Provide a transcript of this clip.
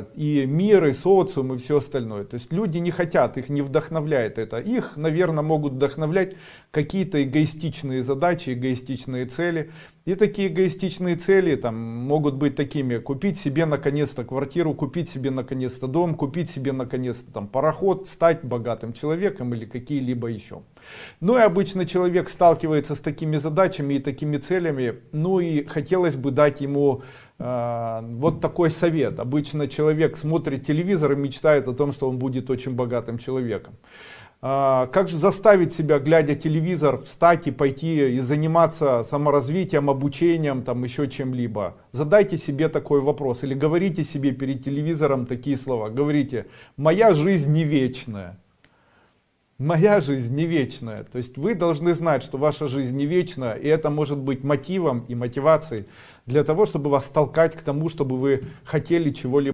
и мир, и социум, и все остальное. То есть люди не хотят, их не вдохновляет это. Их, наверное, могут вдохновлять какие-то эгоистичные задачи, эгоистичные цели. И такие эгоистичные цели там могут быть такими. Купить себе наконец-то квартиру, купить себе наконец-то дом, купить себе наконец-то там пароход, стать богатым человеком или какие-либо еще. Ну и обычно человек сталкивается с такими задачами и такими целями. Ну и хотелось бы дать ему э, вот такой совет. Обычно человек смотрит телевизор и мечтает о том, что он будет очень богатым человеком. А, как же заставить себя, глядя телевизор, встать и пойти и заниматься саморазвитием, обучением, там еще чем-либо? Задайте себе такой вопрос или говорите себе перед телевизором такие слова. Говорите, моя жизнь не вечная. Моя жизнь не вечная. То есть вы должны знать, что ваша жизнь не вечна, и это может быть мотивом и мотивацией для того, чтобы вас толкать к тому, чтобы вы хотели чего-либо.